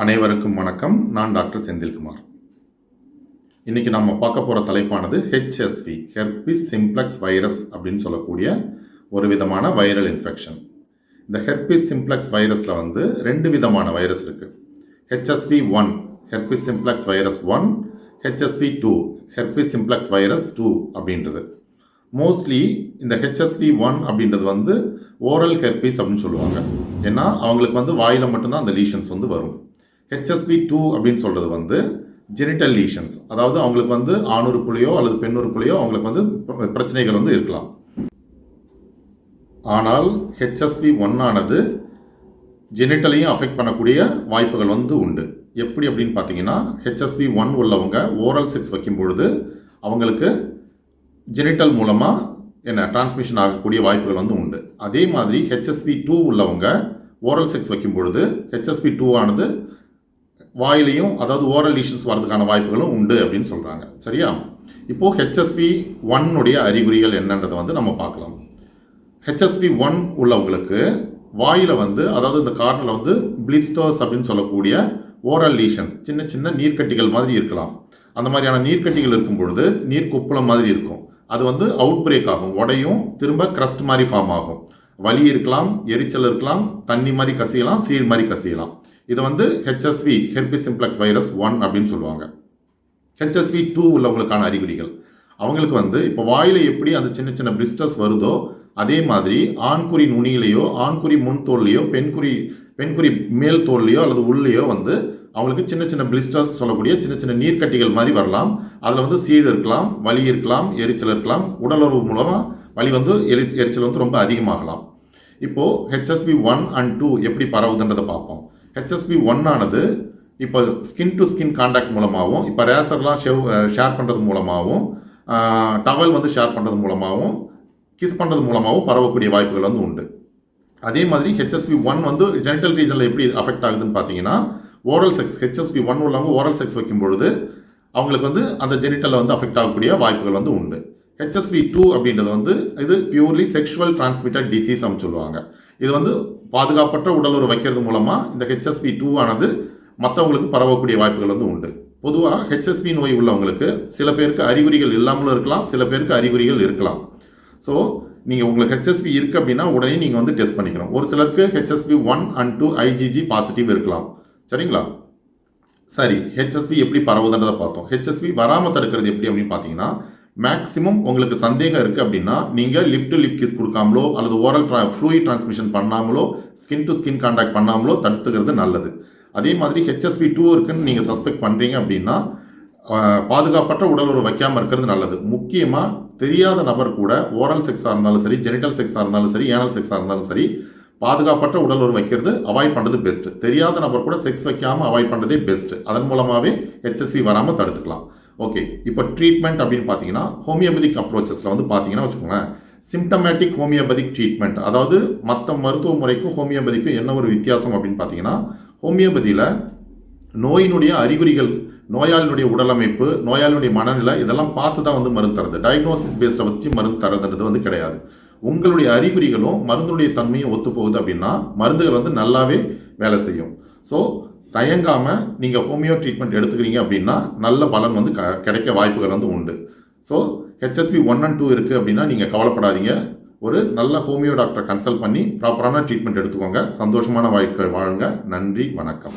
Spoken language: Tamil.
அனைவருக்கும் வணக்கம். நான் டாக்டர் செந்தில்குமார். இன்றைக்கி நம்ம பார்க்க போகிற தலைப்பானது ஹெச்எஸ்வி ஹெர்பிஸ் சிம்ப்ளக்ஸ் வைரஸ் அப்படின்னு சொல்லக்கூடிய ஒரு விதமான வைரல் இன்ஃபெக்ஷன் இந்த ஹெர்பிஸ் சிம்ப்ளக்ஸ் வைரஸில் வந்து ரெண்டு விதமான வைரஸ் இருக்குது HSV one herpes simplex virus one HSV two herpes simplex virus two அப்படின்றது. மோஸ்ட்லி இந்த ஹெச்எஸ்வி ஒன் அப்படின்றது வந்து ஓரல் ஹெர்பிஸ் அப்படின்னு சொல்லுவாங்க. ஏன்னா அவங்களுக்கு வந்து வாயில் மட்டும்தான் அந்த லீஷன்ஸ் வந்து வரும். ஹெச்எஸ்வி டூ அப்படின்னு சொல்கிறது வந்து ஜெனிட்டல் லீஷன்ஸ் அதாவது அவங்களுக்கு வந்து ஆணுறுப்புலையோ அல்லது பெண்ணுறுப்புலையோ அவங்களுக்கு வந்து பிரச்சனைகள் வந்து இருக்கலாம். ஆனால் ஹெச்எஸ்வி ஒன்னானது ஜெனிட்டலையும் அஃபெக்ட் பண்ணக்கூடிய வாய்ப்புகள் வந்து உண்டு. எப்படி அப்படின்னு பார்த்தீங்கன்னா ஹெச்எஸ்வி ஒன் உள்ளவங்க ஓரல் செக்ஸ் வைக்கும் பொழுது அவங்களுக்கு ஜெனிட்டல் மூலமாக என்ன டிரான்ஸ்மிஷன் ஆகக்கூடிய வாய்ப்புகள் வந்து உண்டு. அதே மாதிரி ஹெச்எஸ்வி டூ உள்ளவங்க ஓரல் செக்ஸ் வைக்கும் பொழுது ஹெச்எஸ்வி டூ ஆனது வாயிலையும் அதாவது ஓரல் லீஷன்ஸ் வரதுக்கான வாய்ப்புகளும் உண்டு அப்படின்னு சொல்கிறாங்க சரியா? இப்போது ஹெச்எஸ்வி ஒன்னுடைய அறிகுறிகள் என்னன்றதை வந்து நம்ம பார்க்கலாம். ஹெச்எஸ்வி ஒன் உள்ளவங்களுக்கு வாயில் வந்து அதாவது இந்த கார்னில் வந்து பிளிஸ்டர்ஸ் அப்படின்னு சொல்லக்கூடிய ஓரல் லீஷன்ஸ் சின்ன சின்ன நீர்க்கட்டிகள் மாதிரி இருக்கலாம். அந்த மாதிரியான நீர்க்கட்டிகள் இருக்கும் பொழுது நீர் குப்பளம் மாதிரி இருக்கும். அது வந்து அவுட் பிரேக் ஆகும். உடையும் திரும்ப கிரஸ்ட் மாதிரி ஃபார்ம் ஆகும். வலி இருக்கலாம் எரிச்சல் இருக்கலாம் தண்ணி மாதிரி கசியலாம் சீழ் மாதிரி கசியலாம். இது வந்து HSV herpes simplex virus one அப்படின்னு சொல்லுவாங்க. ஹெச்எஸ்வி டூ உள்ளவங்களுக்கான அறிகுறிகள். அவங்களுக்கு வந்து இப்போ வாயில் எப்படி அந்த சின்ன சின்ன பிரிஸ்டஸ் வருதோ அதே மாதிரி ஆண்குறி நுனியிலையோ ஆண்குறி முன் தோல்லையோ பெண்குறி பெண்குறி மேல் தோல்லையோ அல்லது உள்ளேயோ வந்து அவங்களுக்கு சின்ன சின்ன பிளிஸ்டர்ஸ் சொல்லக்கூடிய சின்ன சின்ன நீர்க்கட்டிகள் மாதிரி வரலாம். அதில் வந்து சீழ் இருக்கலாம் வலி இருக்கலாம் எரிச்சல் இருக்கலாம். உடலுறவு மூலமாக வலி வந்து எரி எரிச்சல் வந்து ரொம்ப அதிகமாகலாம். இப்போது ஹெச்எஸ்வி ஒன் அண்ட் டூ எப்படி பரவுதுன்றதை பார்ப்போம். ஹெச்எஸ்வி ஒன் ஆனது இப்போ ஸ்கின் டு ஸ்கின் காண்டாக்ட் மூலமாகவும் இப்போ ரேசர்லாம் ஷெவ் ஷேர் பண்ணுறது மூலமாகவும் டவல் வந்து ஷேர் பண்ணுறது மூலமாகவும் கிஸ் பண்ணுறது மூலமாகவும் பரவக்கூடிய வாய்ப்புகள் வந்து உண்டு. அதே மாதிரி ஹெச்எஸ்வி ஒன் வந்து ஜெனிட்டல் ரீஜனில் எப்படி அஃபெக்ட் ஆகுதுன்னு பார்த்தீங்கன்னா ஓரல் செக்ஸ் ஹெச்எஸ்பி ஒன் உள்ளவங்க ஓரல் செக்ஸ் வைக்கும் பொழுது அவங்களுக்கு வந்து அந்த ஜெனிட்டலில் வந்து அஃபெக்ட் ஆகக்கூடிய வாய்ப்புகள் வந்து உண்டு. ஹெச்எஸ்வி டூ அப்படின்றது வந்து இது பியூர்லி செக்ஷுவல் டிரான்ஸ்மிட்டட் டிசீஸ் அப்படின்னு சொல்லுவாங்க. இது வந்து பாதுகாப்பற்ற உடலுறவு வைக்கிறது மூலமாக இந்த ஹெச்எஸ்வி டூ ஆனது மற்றவங்களுக்கு பரவக்கூடிய வாய்ப்புகள் வந்து உண்டு. பொதுவாக ஹெச்எஸ்வி நோய் உள்ளவங்களுக்கு சில பேருக்கு அறிகுறிகள் இல்லாமலும் இருக்கலாம் சில பேருக்கு அறிகுறிகள் இருக்கலாம். ஸோ நீங்கள் உங்களுக்கு ஹெச்எஸ்வி இருக்குது அப்படின்னா உடனே நீங்கள் வந்து டெஸ்ட் பண்ணிக்கணும். ஒரு சிலருக்கு HSV one and two IgG positive இருக்கலாம். சரிங்களா? சரி ஹெச்எஸ்வி எப்படி பரவுதுன்றதை பார்த்தோம். ஹெச்எஸ்வி வராமல் தடுக்கிறது எப்படி அப்படின்னு பார்த்தீங்கன்னா மேக்ஸிமம் உங்களுக்கு சந்தேகம் இருக்குது அப்படின்னா நீங்கள் லிப் டு லிப் கிஸ் கொடுக்காமலோ அல்லது ஓரல் ட்ரா ஃப்ளூயிட் டிரான்ஸ்மிஷன் பண்ணாமலோ ஸ்கின் டு ஸ்கின் கான்டாக்ட் பண்ணாமலோ தடுத்துக்கிறது நல்லது. அதே மாதிரி ஹெச்எஸ்வி டூ இருக்குன்னு நீங்கள் சஸ்பெக்ட் பண்ணுறீங்க அப்படின்னா பாதுகாப்பற்ற உடல் உறவு வைக்காமல் இருக்கிறது நல்லது. முக்கியமாக தெரியாத நபர் கூட ஓரல் செக்ஸாக இருந்தாலும் சரி ஜெனிட்டல் செக்ஸாக இருந்தாலும் சரி ஏனல் செக்ஸாக இருந்தாலும் சரி பாதுகாப்பற்ற உடல் உறவு வைக்கிறது அவாய்ட் பண்ணுறது பெஸ்ட் தெரியாத நபர் கூட செக்ஸ் வைக்காமல் அவாய்ட் பண்ணுறதே பெஸ்ட் அதன் மூலமாகவே ஹெச்எஸ்வி வராமல் தடுத்துக்கலாம். ஓகே இப்போ ட்ரீட்மெண்ட் அப்படின்னு பார்த்தீங்கன்னா ஹோமியோபதிக் அப்ரோச்சஸில் வந்து பார்த்தீங்கன்னா வச்சுக்கோங்களேன் சிம்டமேட்டிக் ஹோமியோபதிக் ட்ரீட்மெண்ட் அதாவது மற்ற மருத்துவ முறைக்கும் ஹோமியோபதிக்கும் என்ன ஒரு வித்தியாசம் அப்படின்னு பார்த்தீங்கன்னா ஹோமியோபதியில் நோயினுடைய அறிகுறிகள் நோயாளினுடைய உடலமைப்பு நோயாளினுடைய மனநிலை இதெல்லாம் பார்த்து தான் வந்து மருந்து தரது. டயக்னோசிஸ் பேஸில் வச்சு மருந்து தரதுன்றது வந்து கிடையாது. உங்களுடைய அறிகுறிகளும் மருந்துடைய தன்மையும் ஒத்து போகுது அப்படின்னா மருந்துகள் வந்து நல்லாவே வேலை செய்யும். ஸோ தயங்காமல் நீங்கள் ஹோமியோ ட்ரீட்மெண்ட் எடுத்துக்கிறீங்க அப்படின்னா நல்ல பலன் வந்து க கிடைக்க வாய்ப்புகள் வந்து உண்டு. So HSV one and two இருக்குது அப்படின்னா நீங்கள் கவலைப்படாதீங்க. ஒரு நல்ல ஹோமியோ டாக்டரை கன்சல்ட் பண்ணி ப்ராப்பரான ட்ரீட்மெண்ட் எடுத்துக்கோங்க. சந்தோஷமான வாழ்க்கை வாழுங்க. நன்றி வணக்கம்.